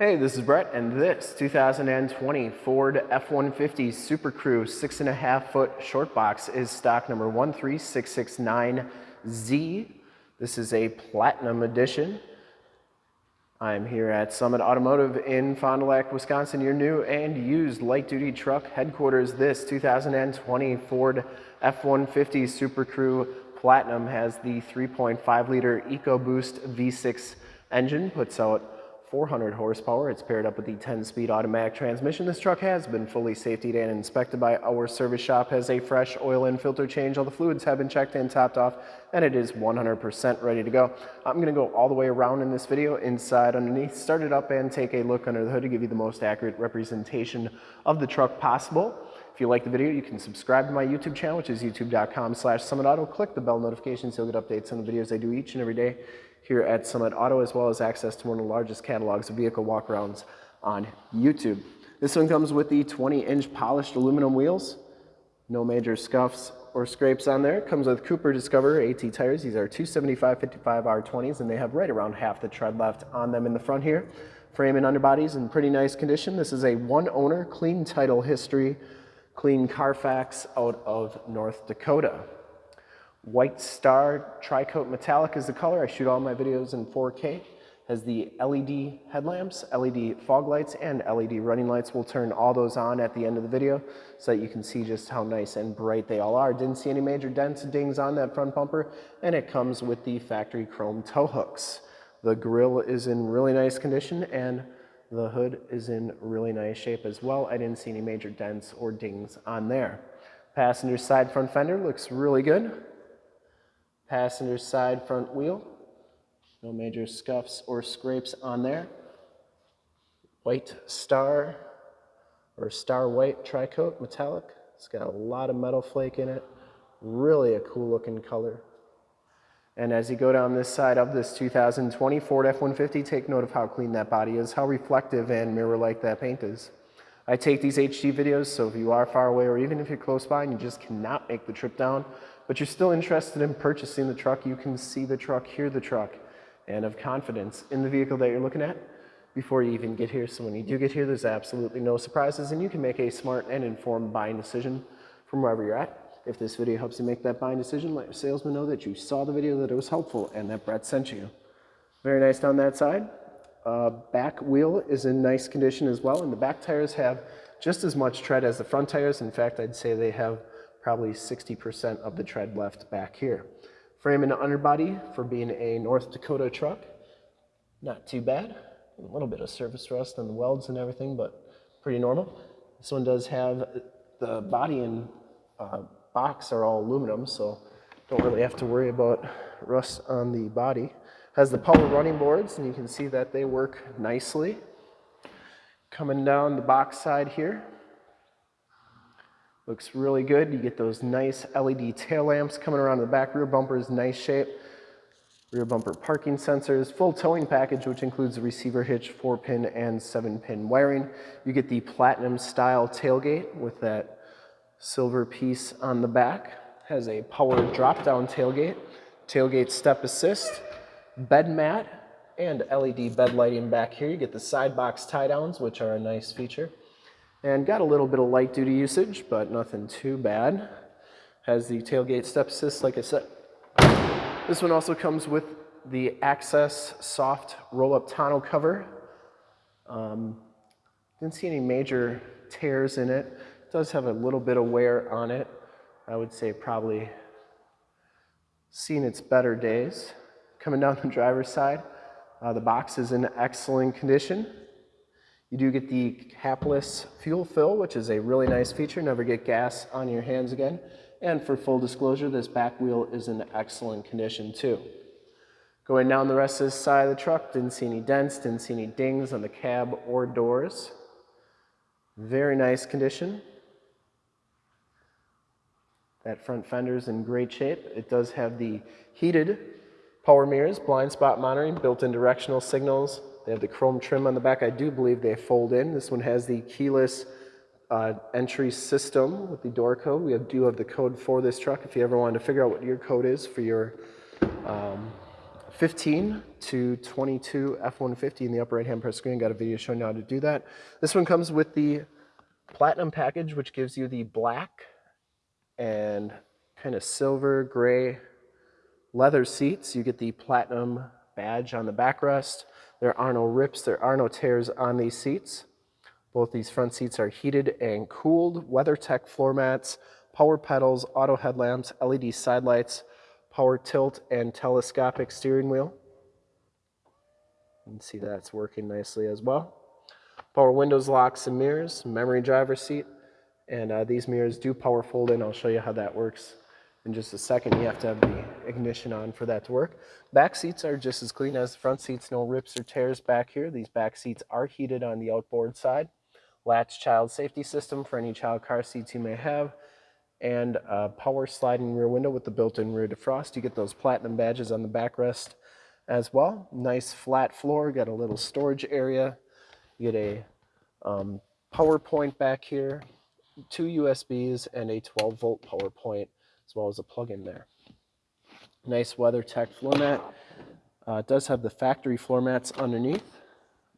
Hey, this is Brett, and this 2020 Ford F-150 Super Crew 6.5 foot short box is stock number 13669Z. This is a Platinum Edition. I'm here at Summit Automotive in Fond du Lac, Wisconsin, your new and used light-duty truck headquarters. This 2020 Ford F-150 Super Crew Platinum has the 3.5 liter EcoBoost V6 engine, puts out 400 horsepower. It's paired up with the 10-speed automatic transmission. This truck has been fully safetied and inspected by our service shop, has a fresh oil and filter change. All the fluids have been checked and topped off, and it is 100% ready to go. I'm going to go all the way around in this video, inside, underneath, start it up, and take a look under the hood to give you the most accurate representation of the truck possible. If you like the video, you can subscribe to my YouTube channel, which is youtube.com slash summitauto. Click the bell notifications. You'll get updates on the videos I do each and every day here at Summit Auto, as well as access to one of the largest catalogs of vehicle walkarounds on YouTube. This one comes with the 20-inch polished aluminum wheels. No major scuffs or scrapes on there. Comes with Cooper Discover AT tires. These are 275 55 R20s, and they have right around half the tread left on them in the front here. Frame and underbodies in pretty nice condition. This is a one-owner, clean title history, clean Carfax out of North Dakota. White Star Tricoat Metallic is the color. I shoot all my videos in 4K. Has the LED headlamps, LED fog lights, and LED running lights. We'll turn all those on at the end of the video so that you can see just how nice and bright they all are. Didn't see any major dents and dings on that front bumper, and it comes with the factory chrome tow hooks. The grille is in really nice condition, and the hood is in really nice shape as well. I didn't see any major dents or dings on there. Passenger side front fender looks really good passenger side front wheel. No major scuffs or scrapes on there. White star or star white tricoat metallic. It's got a lot of metal flake in it. Really a cool looking color. And as you go down this side of this 2020 Ford F-150, take note of how clean that body is, how reflective and mirror-like that paint is. I take these HD videos, so if you are far away or even if you're close by and you just cannot make the trip down, but you're still interested in purchasing the truck, you can see the truck, hear the truck, and have confidence in the vehicle that you're looking at before you even get here. So when you do get here, there's absolutely no surprises, and you can make a smart and informed buying decision from wherever you're at. If this video helps you make that buying decision, let your salesman know that you saw the video, that it was helpful, and that Brett sent you. Very nice down that side. Uh, back wheel is in nice condition as well, and the back tires have just as much tread as the front tires. In fact, I'd say they have probably 60% of the tread left back here. Frame and underbody for being a North Dakota truck, not too bad. A little bit of surface rust on the welds and everything, but pretty normal. This one does have the body and uh, box are all aluminum, so don't really have to worry about rust on the body. Has the power running boards, and you can see that they work nicely. Coming down the box side here, Looks really good. You get those nice LED tail lamps coming around the back. Rear bumper is nice shape. Rear bumper parking sensors. Full towing package, which includes a receiver hitch, 4-pin and 7-pin wiring. You get the platinum style tailgate with that silver piece on the back. Has a power drop-down tailgate. Tailgate step assist. Bed mat and LED bed lighting back here. You get the side box tie downs, which are a nice feature. And got a little bit of light duty usage, but nothing too bad. Has the tailgate step assist, like I said. This one also comes with the Access soft roll-up tonneau cover. Um, didn't see any major tears in it. It does have a little bit of wear on it. I would say probably seen its better days. Coming down the driver's side, uh, the box is in excellent condition. You do get the capless fuel fill, which is a really nice feature. Never get gas on your hands again. And for full disclosure, this back wheel is in excellent condition too. Going down the rest of this side of the truck, didn't see any dents, didn't see any dings on the cab or doors. Very nice condition. That front fender is in great shape. It does have the heated power mirrors, blind spot monitoring, built-in directional signals, they have the chrome trim on the back. I do believe they fold in. This one has the keyless uh, entry system with the door code. We have, do have the code for this truck if you ever wanted to figure out what your code is for your um, 15 to 22 F-150 in the upper right-hand part screen. Got a video showing you how to do that. This one comes with the Platinum package, which gives you the black and kind of silver gray leather seats. You get the Platinum badge on the backrest. There are no rips, there are no tears on these seats. Both these front seats are heated and cooled, WeatherTech floor mats, power pedals, auto headlamps, LED side lights, power tilt and telescopic steering wheel. You can see that's working nicely as well. Power windows, locks, and mirrors, memory driver seat, and uh, these mirrors do power fold in. I'll show you how that works in just a second. You have to have the ignition on for that to work. Back seats are just as clean as the front seats, no rips or tears back here. These back seats are heated on the outboard side. Latch child safety system for any child car seats you may have and a power sliding rear window with the built-in rear defrost. You get those platinum badges on the backrest as well. Nice flat floor, got a little storage area. You get a um, power point back here, two USBs and a 12 volt power point as well as a plug-in there. Nice WeatherTech floor mat. Uh, it does have the factory floor mats underneath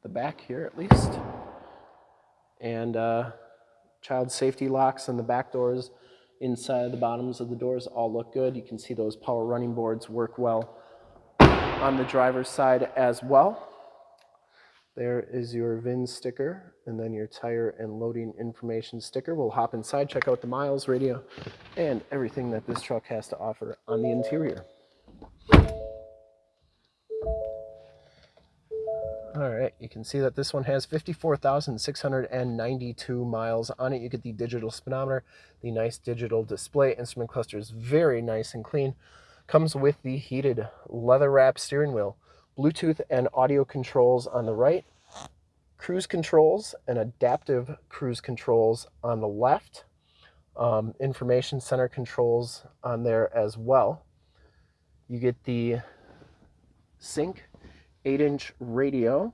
the back here at least. And uh, child safety locks on the back doors inside the bottoms of the doors all look good. You can see those power running boards work well on the driver's side as well. There is your VIN sticker and then your tire and loading information sticker. We'll hop inside, check out the miles, radio, and everything that this truck has to offer on the interior. All right, you can see that this one has 54,692 miles on it. You get the digital speedometer, the nice digital display. Instrument cluster is very nice and clean. Comes with the heated leather wrap steering wheel, Bluetooth and audio controls on the right, cruise controls and adaptive cruise controls on the left, um, information center controls on there as well. You get the sync 8 inch radio.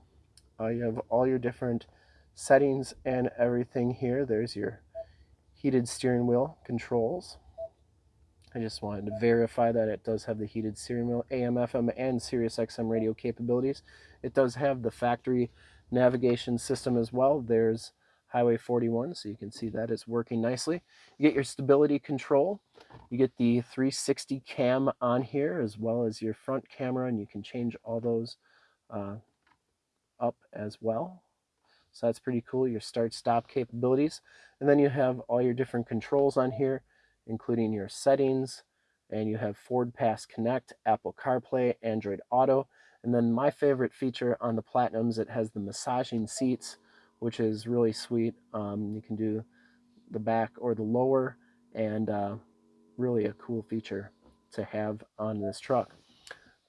Uh, you have all your different settings and everything here. There's your heated steering wheel controls. I just wanted to verify that it does have the heated wheel, AM, FM, and Sirius XM radio capabilities. It does have the factory navigation system as well. There's Highway 41, so you can see that it's working nicely. You get your stability control. You get the 360 cam on here as well as your front camera, and you can change all those uh, up as well. So that's pretty cool, your start-stop capabilities. And then you have all your different controls on here, including your settings, and you have Ford Pass Connect, Apple CarPlay, Android Auto, and then my favorite feature on the Platinums, it has the massaging seats, which is really sweet. Um, you can do the back or the lower, and uh, really a cool feature to have on this truck.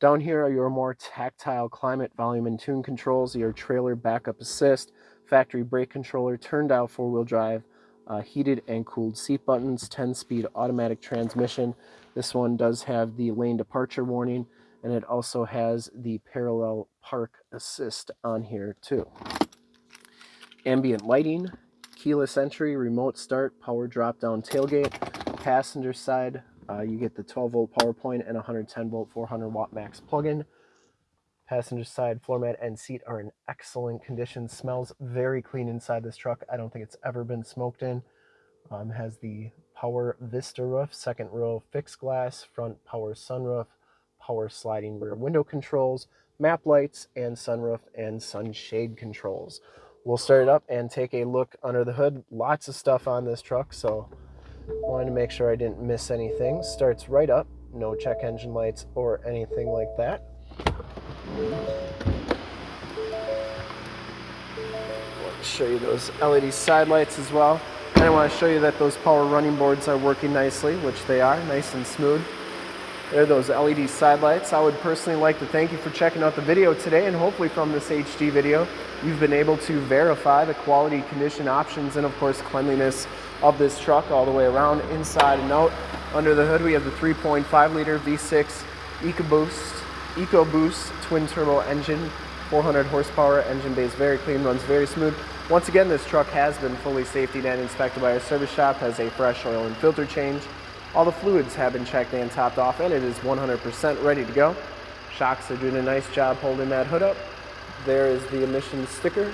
Down here are your more tactile climate, volume, and tune controls, your trailer backup assist, factory brake controller, turn dial four-wheel drive, uh, heated and cooled seat buttons, 10-speed automatic transmission. This one does have the lane departure warning, and it also has the parallel park assist on here too. Ambient lighting, keyless entry, remote start, power drop-down tailgate, passenger side uh, you get the 12 volt power point and 110 volt 400 watt max plug-in. Passenger side floor mat and seat are in excellent condition. Smells very clean inside this truck. I don't think it's ever been smoked in. Um, has the power Vista roof, second row fixed glass, front power sunroof, power sliding rear window controls, map lights, and sunroof and sunshade controls. We'll start it up and take a look under the hood. Lots of stuff on this truck, so Wanted to make sure I didn't miss anything. Starts right up, no check engine lights or anything like that. Show you those LED side lights as well. And I want to show you that those power running boards are working nicely, which they are, nice and smooth. There are those LED side lights. I would personally like to thank you for checking out the video today and hopefully from this HD video, you've been able to verify the quality, condition, options, and of course cleanliness of this truck all the way around, inside and out. Under the hood, we have the 3.5 liter V6 EcoBoost, EcoBoost twin turbo engine, 400 horsepower, engine base very clean, runs very smooth. Once again, this truck has been fully safety and inspected by our service shop, has a fresh oil and filter change. All the fluids have been checked and topped off, and it is 100% ready to go. Shocks are doing a nice job holding that hood up. There is the emissions sticker.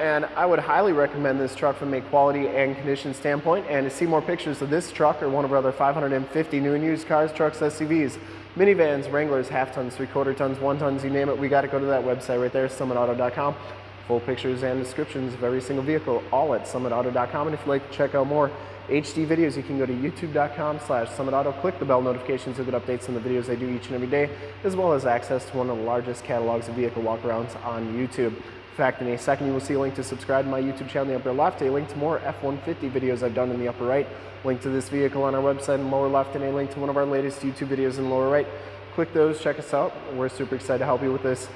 And I would highly recommend this truck from a quality and condition standpoint. And to see more pictures of this truck or one of our other 550 new and used cars, trucks, SUVs, minivans, Wranglers, half tons, three quarter tons, one tons, you name it, we got to go to that website right there, summitauto.com. Full pictures and descriptions of every single vehicle, all at summitauto.com. And if you'd like to check out more HD videos, you can go to youtube.com slash summitauto, click the bell notifications to get updates on the videos I do each and every day, as well as access to one of the largest catalogs of vehicle walkarounds on YouTube. In fact, in a second you will see a link to subscribe to my YouTube channel in the upper left, a link to more F-150 videos I've done in the upper right, link to this vehicle on our website in the lower left, and a link to one of our latest YouTube videos in the lower right. Click those, check us out. We're super excited to help you with this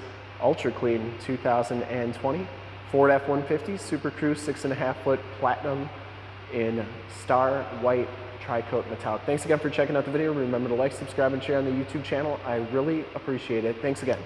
ultra clean 2020 Ford F-150 Super Crew 6.5 foot Platinum in star white tri-coat metallic. Thanks again for checking out the video. Remember to like, subscribe, and share on the YouTube channel. I really appreciate it. Thanks again.